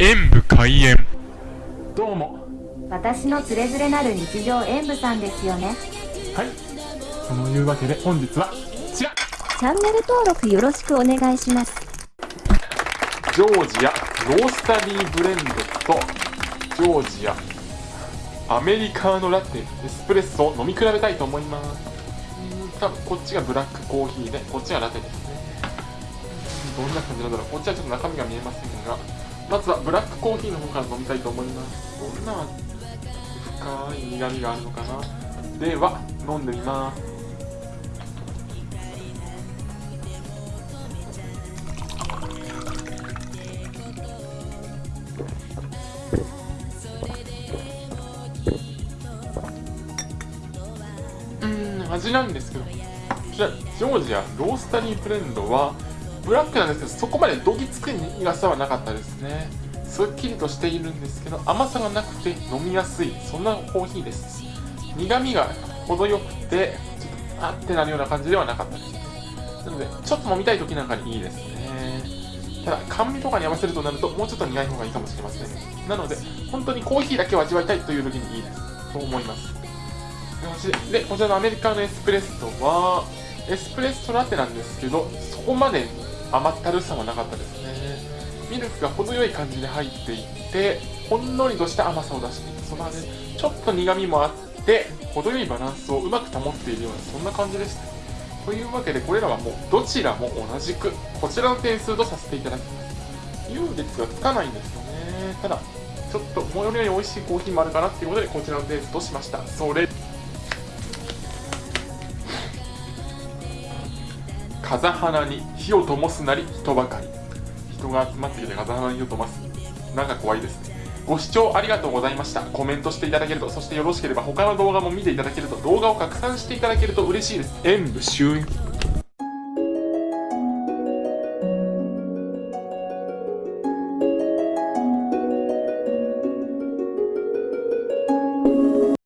演武開演。どうも。私のつれづれなる日常演舞さんですよね。はい。そのいうわけで本日はこちら。チャンネル登録よろしくお願いします。ジョージアロースタリーブレンドとジョージアアメリカーノラテエスプレッソを飲み比べたいと思います。うん多分こっちがブラックコーヒーでこっちがラテですね。どんな感じなんだろう。こっちはちょっと中身が見えませんがまずはブラックコーヒーの方から飲みたいと思います。どんな深い苦味があるのかな？では飲んでみます。うん味なんですけどこちらジョージアロースタリーブレンドはブラックなんですけどそこまでどぎつく苦さはなかったですね。すっきりとしているんですけど甘さがなくて飲みやすいそんなコーヒーです。苦味が程よくてちょっとあってなるような感じではなかったです。なのでちょっと飲みたい時なんかにいいですね。ただ甘味とかに合わせるとなるともうちょっと苦い方がいいかもしれません。なので本当にコーヒーだけを味わいたいという時にいいです。と思います。でこちらのアメリカのエスプレッソはエスプレッソラテなんですけどそこまで甘ったるさはなかったですね。ミルクが程よい感じで入っていてほんのりとした甘さを出していてその味ちょっと苦みもあって程よいバランスをうまく保っているようなそんな感じでした。というわけでこれらはもうどちらも同じくこちらの点数とさせていただきます。優劣がつかないんですよね。ただちょっと最寄りより美味しいコーヒーもあるかなっていうことでこちらの点数としました。それ風花に火を灯すなり人ばかり。人が集まってきて風花に火を灯す。なんか怖いですね。ご視聴ありがとうございました。コメントしていただけるとそしてよろしければ他の動画も見ていただけると動画を拡散していただけると嬉しいです。演武終演